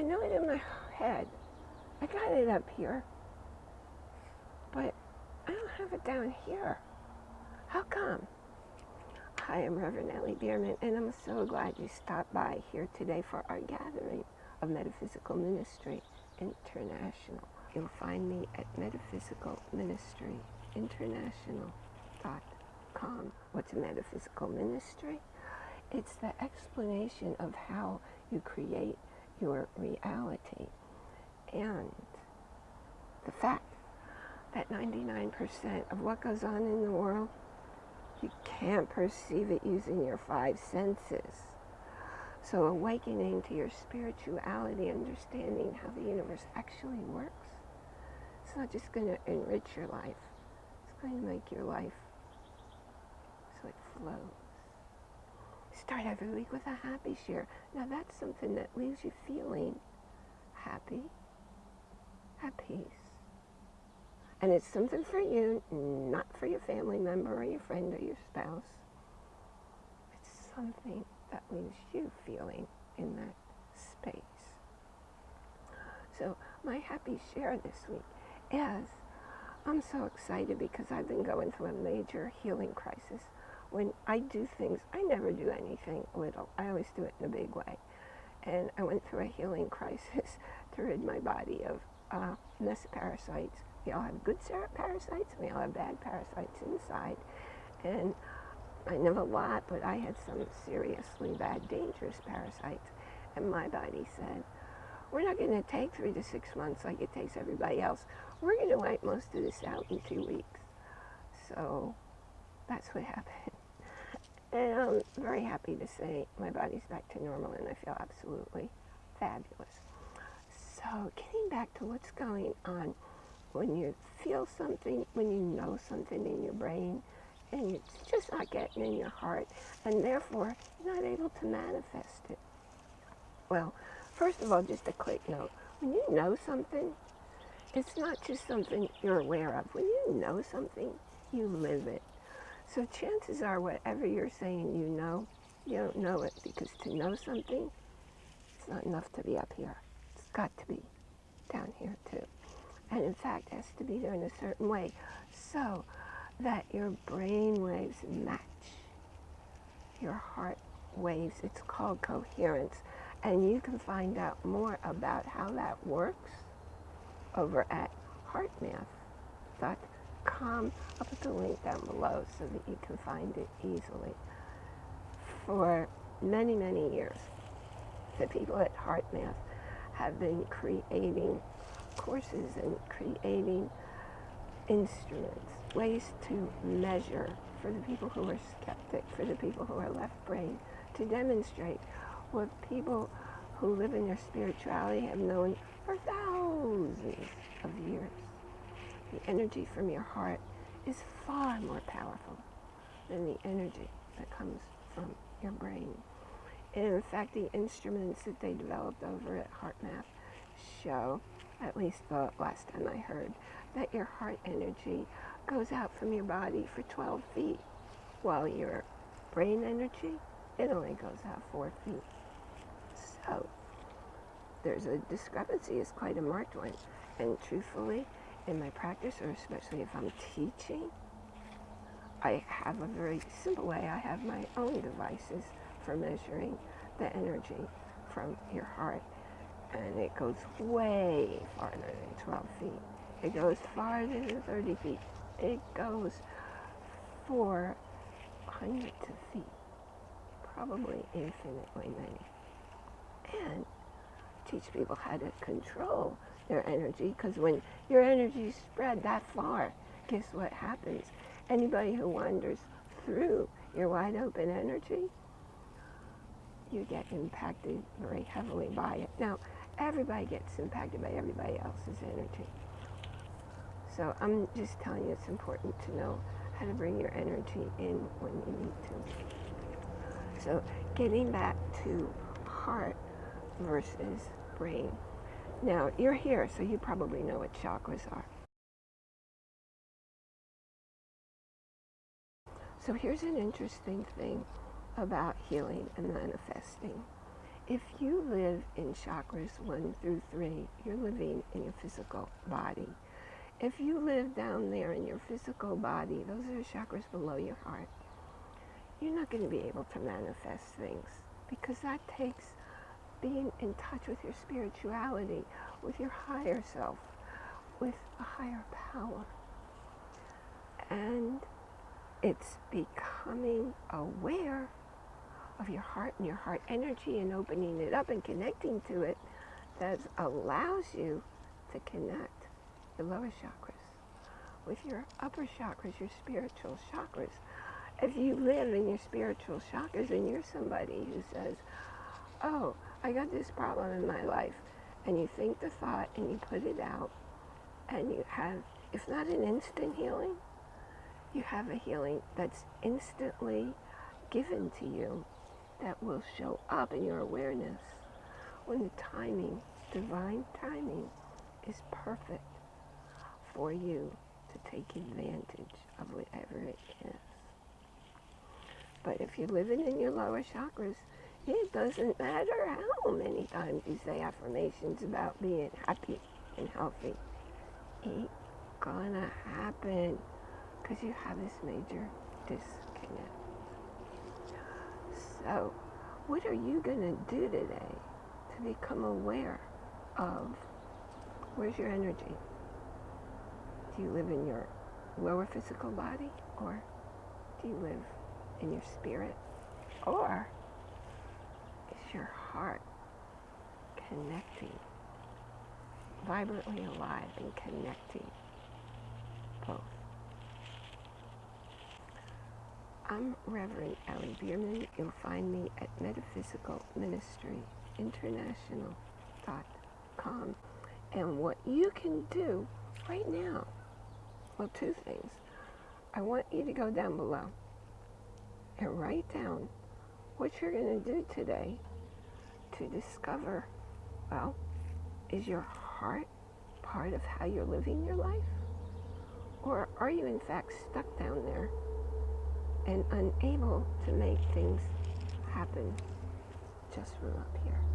I know it in my head. I got it up here. But I don't have it down here. How come? Hi, I'm Reverend Ellie Bierman, and I'm so glad you stopped by here today for our gathering of Metaphysical Ministry International. You'll find me at metaphysicalministryinternational.com. What's a metaphysical ministry? It's the explanation of how you create your reality and the fact that 99% of what goes on in the world, you can't perceive it using your five senses. So awakening to your spirituality, understanding how the universe actually works, it's not just going to enrich your life. It's going to make your life so it flows. Start every week with a happy share. Now that's something that leaves you feeling happy, at peace. And it's something for you, not for your family member or your friend or your spouse. It's something that leaves you feeling in that space. So my happy share this week is I'm so excited because I've been going through a major healing crisis. When I do things, I never do anything little. I always do it in a big way. And I went through a healing crisis to rid my body of uh, parasites we all have good parasites, we all have bad parasites inside. And I know a lot, but I had some seriously bad, dangerous parasites. And my body said, we're not going to take three to six months like it takes everybody else. We're going to wipe most of this out in two weeks. So that's what happened. And I'm very happy to say my body's back to normal and I feel absolutely fabulous. So getting back to what's going on when you feel something, when you know something in your brain, and it's just not getting in your heart, and therefore you're not able to manifest it. Well, first of all, just a quick note. When you know something, it's not just something you're aware of. When you know something, you live it. So chances are whatever you're saying you know, you don't know it because to know something, it's not enough to be up here. It's got to be down here too and in fact it has to be there in a certain way so that your brain waves match your heart waves. It's called coherence. And you can find out more about how that works over at heartmath.com. Um, I'll put the link down below so that you can find it easily. For many, many years, the people at HeartMath have been creating courses and creating instruments, ways to measure for the people who are skeptic, for the people who are left brain, to demonstrate what people who live in their spirituality have known for thousands of years. The energy from your heart is far more powerful than the energy that comes from your brain. And in fact, the instruments that they developed over at HeartMath show at least the last time I heard, that your heart energy goes out from your body for 12 feet, while your brain energy, it only goes out 4 feet. So, there's a discrepancy, it's quite a marked one. And truthfully, in my practice, or especially if I'm teaching, I have a very simple way. I have my own devices for measuring the energy from your heart and it goes way farther than 12 feet. It goes farther than 30 feet. It goes 400 feet, probably infinitely many. And teach people how to control their energy because when your energy spread that far, guess what happens? Anybody who wanders through your wide open energy, you get impacted very heavily by it. Now, everybody gets impacted by everybody else's energy. So I'm just telling you it's important to know how to bring your energy in when you need to. So getting back to heart versus brain. Now, you're here, so you probably know what chakras are. So here's an interesting thing about healing and manifesting if you live in chakras one through three, you're living in your physical body. If you live down there in your physical body, those are the chakras below your heart, you're not going to be able to manifest things because that takes being in touch with your spirituality, with your higher self, with a higher power. And it's becoming aware of your heart and your heart energy and opening it up and connecting to it that allows you to connect your lower chakras with your upper chakras, your spiritual chakras. If you live in your spiritual chakras and you're somebody who says, oh, I got this problem in my life, and you think the thought and you put it out, and you have, if not an instant healing, you have a healing that's instantly given to you that will show up in your awareness when the timing, divine timing, is perfect for you to take advantage of whatever it is. But if you're living in your lower chakras, it doesn't matter how many times you say affirmations about being happy and healthy. It's gonna happen because you have this major disconnect. So, what are you to do today to become aware of where's your energy? Do you live in your lower physical body or do you live in your spirit? Or your heart connecting, vibrantly alive and connecting both? I'm Reverend Ellie Bierman. You'll find me at metaphysicalministryinternational.com. And what you can do right now, well, two things. I want you to go down below and write down what you're going to do today to discover, well, is your heart part of how you're living your life? Or are you in fact stuck down there and unable to make things happen just from up here.